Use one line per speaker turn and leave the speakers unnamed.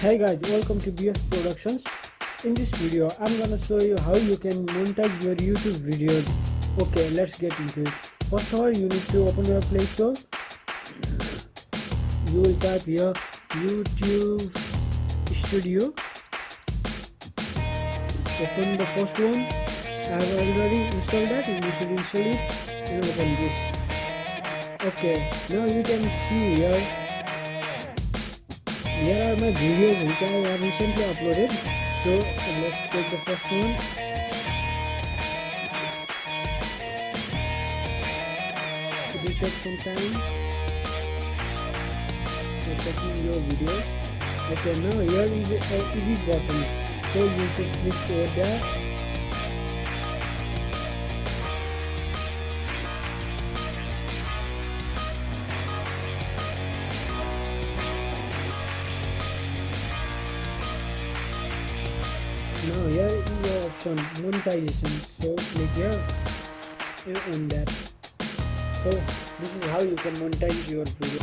Hey guys, welcome to BS Productions. In this video, I'm gonna show you how you can monetize your YouTube videos. Okay, let's get into it. First of all, you need to open your Play Store. You will type here YouTube Studio. Open the first one. I have already installed that. You should install it and open this. Okay, now you can see here here are my videos which I have recently uploaded. So let's take the first one. It will take some time. for checking your videos. Okay, now here is uh, a edit button. So you should click over there. Now here is your option monetization. So click here and that. So this is how you can monetize your video.